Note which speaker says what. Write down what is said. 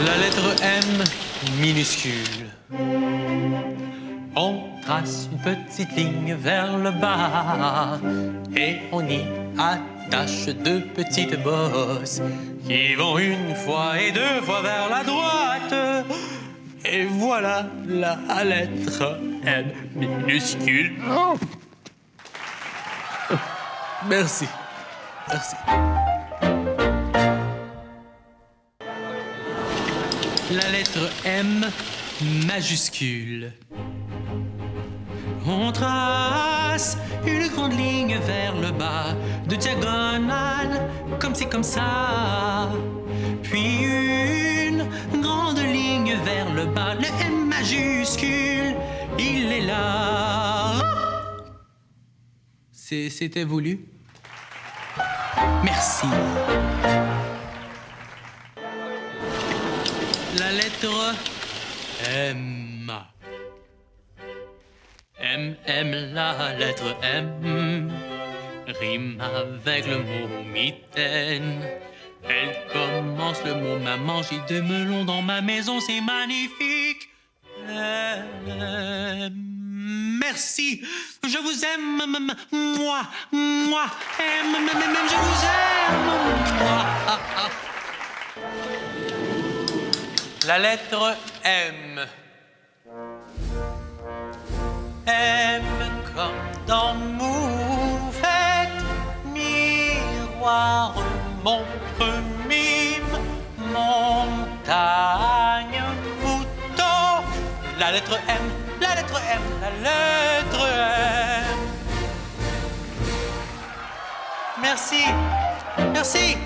Speaker 1: La lettre M minuscule. On trace une petite ligne vers le bas et on y attache deux petites bosses qui vont une fois et deux fois vers la droite. Et voilà la lettre M minuscule. Merci. Merci. La lettre M majuscule. On trace une grande ligne vers le bas, de diagonale, comme c'est comme ça. Puis une grande ligne vers le bas, le M majuscule, il est là. C'était voulu. Merci. La lettre M. M, M, la lettre M. Rime avec le mot mitaine. Elle commence le mot maman. J'ai deux melons dans ma maison, c'est magnifique. Merci. Je vous aime, moi, moi. M- je vous aime, La lettre M. M comme dans moufette, miroir, montre, mime, montagne, mouton. La lettre M, la lettre M, la lettre M. Merci, merci.